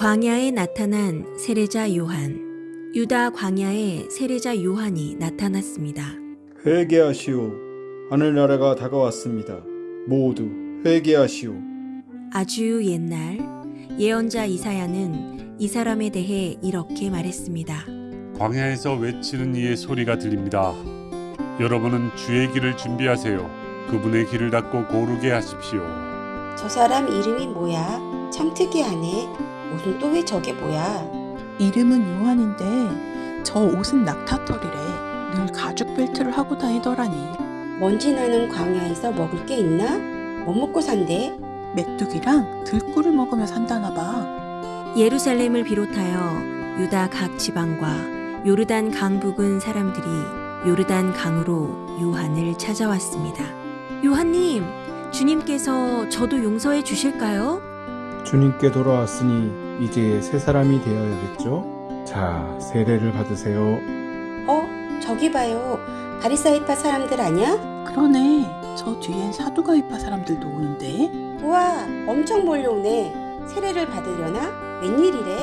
광야에 나타난 세례자 요한. 유다 광야에 세례자 요한이 나타났습니다. 회개하시오. 하늘나라가 다가왔습니다. 모두 회개하시오. 아주 옛날 예언자 이사야는 이 사람에 대해 이렇게 말했습니다. 광야에서 외치는 이의 소리가 들립니다. 여러분은 주의 길을 준비하세요. 그분의 길을 닫고 고르게 하십시오. 저 사람 이름이 뭐야? 참 특이하네. 옷은 또 왜 저게 뭐야? 이름은 요한인데 저 옷은 낙타털이래. 늘 가죽 벨트를 하고 다니더라니. 먼지 나는 광야에서 먹을 게 있나? 못 먹고 산대. 메뚜기랑 들꿀을 먹으며 산다나 봐. 예루살렘을 비롯하여 유다 각 지방과 요르단 강 부근 사람들이 요르단 강으로 요한을 찾아왔습니다. 요한님, 주님께서 저도 용서해 주실까요? 주님께 돌아왔으니 이제 새 사람이 되어야겠죠? 자, 세례를 받으세요. 어? 저기 봐요. 바리사이파 사람들 아냐? 그러네. 저 뒤엔 사두가이파 사람들도 오는데. 우와, 엄청 몰려오네. 세례를 받으려나? 웬일이래?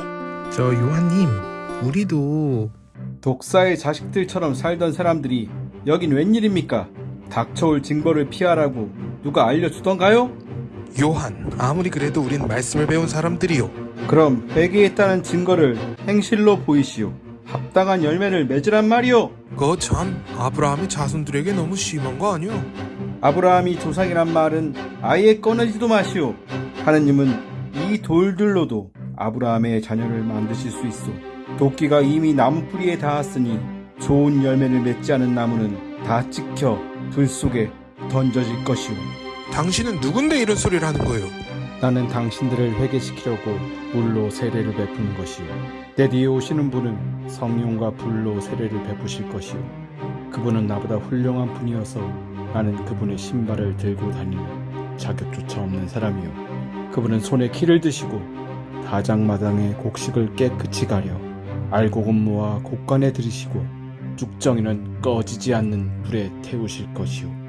저 요한님, 우리도 독사의 자식들처럼 살던 사람들이 여긴 웬일입니까? 닥쳐올 징벌을 피하라고 누가 알려주던가요? 요한, 아무리 그래도 우린 말씀을 배운 사람들이요. 그럼 회개했다는 증거를 행실로 보이시오. 합당한 열매를 맺으란 말이오. 그거 참 아브라함의 자손들에게 너무 심한 거 아니오? 아브라함이 조상이란 말은 아예 꺼내지도 마시오. 하느님은 이 돌들로도 아브라함의 자녀를 만드실 수 있어. 도끼가 이미 나무 뿌리에 닿았으니 좋은 열매를 맺지 않은 나무는 다 찍혀 불 속에 던져질 것이오. 당신은 누군데 이런 소리를 하는 거예요? 나는 당신들을 회개시키려고 물로 세례를 베푸는 것이요. 내 뒤에 오시는 분은 성령과 불로 세례를 베푸실 것이요. 그분은 나보다 훌륭한 분이어서 나는 그분의 신발을 들고 다니는 자격조차 없는 사람이요. 그분은 손에 키를 드시고 다장마당에 곡식을 깨끗이 가려 알곡은 모아 곡간에 들이시고 쭉정이는 꺼지지 않는 불에 태우실 것이요.